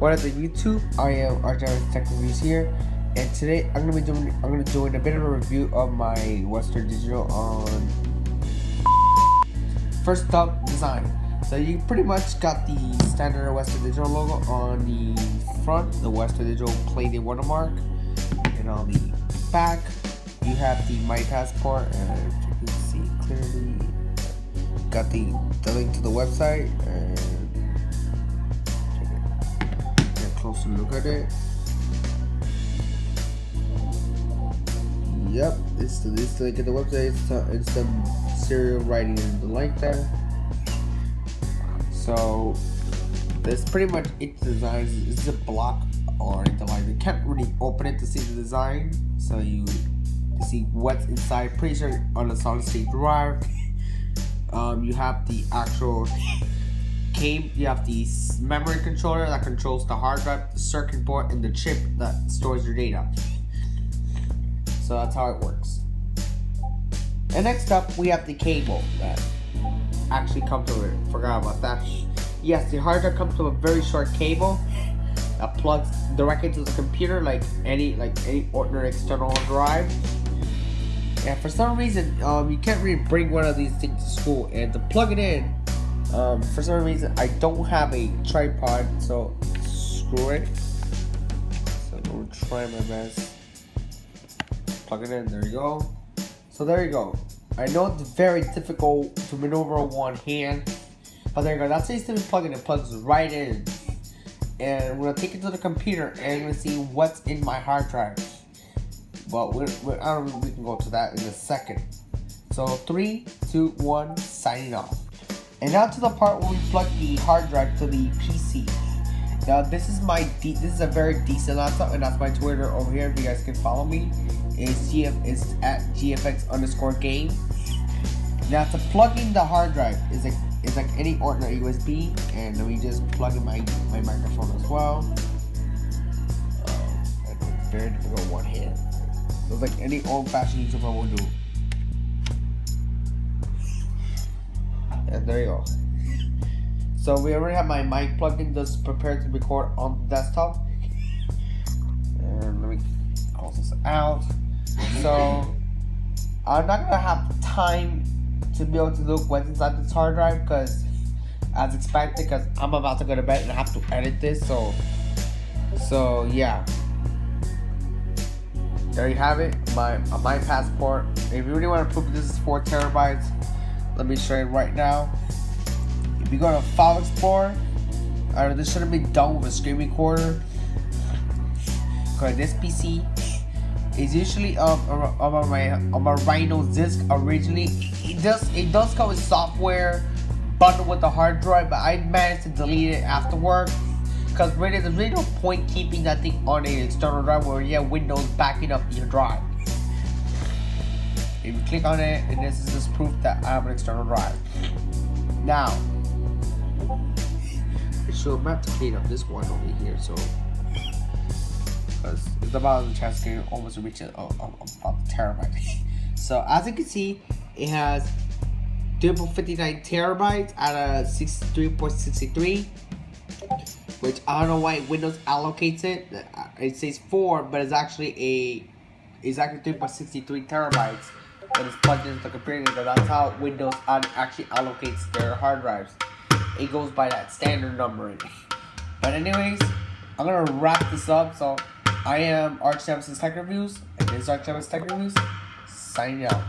What up, the YouTube? I am Archivist Tech Reviews here, and today I'm gonna be doing I'm gonna doing a bit of a review of my Western Digital on first up design. So you pretty much got the standard Western Digital logo on the front, the Western Digital plated watermark, and on the back you have the My Passport, and you can see clearly, got the the link to the website look at it. Yep, it's the, it's the link at the website. It's, it's the serial writing in the link there. So that's pretty much its design. It's a block or anything like You can't really open it to see the design. So you see what's inside. Pretty sure on the solid state drive. Um, you have the actual came, you have the memory controller that controls the hard drive, the circuit board, and the chip that stores your data. So that's how it works. And next up, we have the cable that actually comes with it. Forgot about that. Yes, the hard drive comes with a very short cable that plugs directly to the computer like any like any ordinary external drive. And for some reason, um, you can't really bring one of these things to school. And to plug it in, um, for some reason, I don't have a tripod, so screw it. So I'm gonna try my best. Plug it in, there you go. So there you go. I know it's very difficult to maneuver one hand, but there you go. That's how you plug in, It plugs right in. And we're gonna take it to the computer and gonna see what's in my hard drive. But we're, we're, I don't know, we can go to that in a second. So three, two, one, signing off. And now to the part where we plug the hard drive to the PC. Now this is my this is a very decent laptop, and that's my Twitter over here. If you guys can follow me, is GF is at GFX underscore game. Now to plug in the hard drive is like is like any ordinary USB, and let me just plug in my my microphone as well. Um, very difficult one hand. It's like any old-fashioned YouTuber will do. And there you go. So we already have my mic plugged in, just prepared to record on the desktop. And let me close this out. So I'm not gonna have time to be able to look what's inside this hard drive because as expected because I'm about to go to bed and I have to edit this so so yeah there you have it my my passport if you really want to prove this is four terabytes let me show you right now. If you go to File Explorer, uh, this shouldn't be done with a screen recorder. Because this PC is usually um, on my on my Rhino disk originally. It does it does come with software bundled with the hard drive, but I managed to delete it afterward. Because really, there's really no point keeping that thing on an external drive where you have Windows backing up your drive. If you click on it, and this is just proof that I have an external drive. Now, so I'm about to clean up this one over here, so because it's about the chance to almost reach a, a, a, terabyte. so as you can see, it has 259 terabytes at a 63.63 which I don't know why Windows allocates it. Uh, it says 4, but it's actually a it's actually 3.63 terabytes that is plugged into the computer. That's how Windows actually allocates their hard drives. It goes by that standard numbering. But anyways, I'm gonna wrap this up. So I am Arch Tech Reviews, and this is Arch Tech Reviews, signing out.